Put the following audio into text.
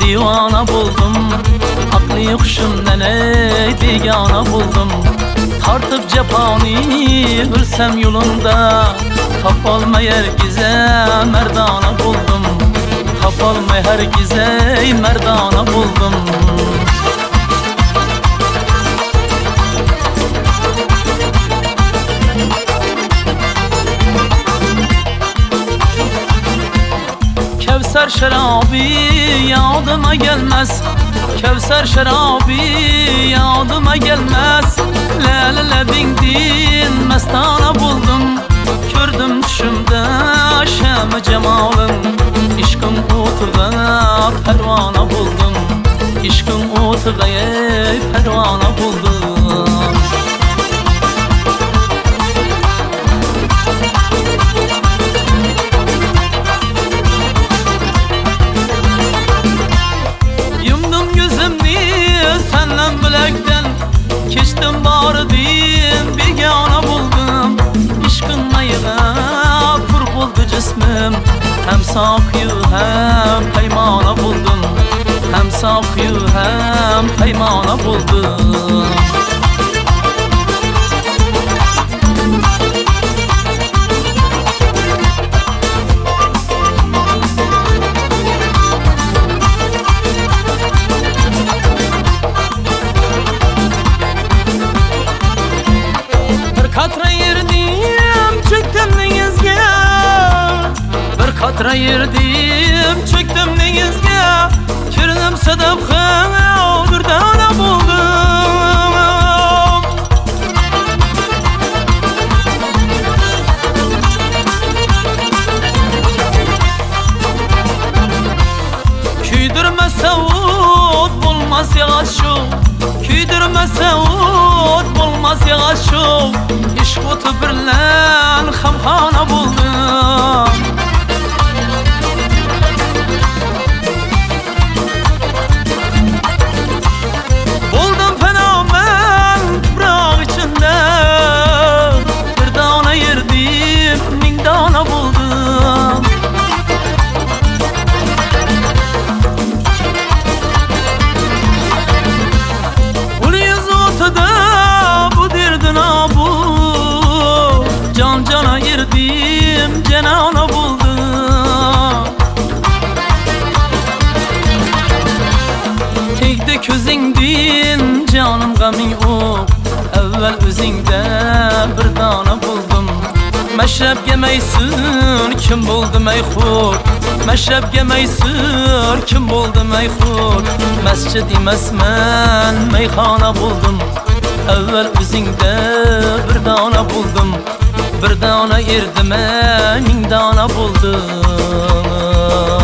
divana buldum. Aklı huşumdan ey digana buldum. Tartıp cephani ölsem yolunda. Tapalmay herkese merdana buldum. Tapalmay herkese merdana buldum Kevser şarabı yadıma gelmez. Kevser şarabı yadıma gelmez. Lele lebin din mestana buldum. Kördüm düşümde şem cemalın. İşkın otuğa pervana buldum. İşkın otuğa pervana buldum Bardim bir yana buldum. İşkın mayına kur buldu cismim. Hem sakıyı hem peymana buldum. Hem sakıyı hem peymana buldum katra yerdim çektim denizge Bir katra yerdim çektim denizge Kirdim sedef bir dana buldum. Küydürmese ot bulmaz yağış şu Küydürmese ot bulmaz yağış شوت برلان خمخانه بولدم ming o'q avval o'zingda bir dona bo'ldim. Mashrabga maysur kim bo'ldi mayxur? Mashrabga maysur kim bo'ldi mayxur? Masjid emasman mayxona bo'ldim. Avval o'zingda bir dona bo'ldim. Bir dona erdim ming dona bo'ldim.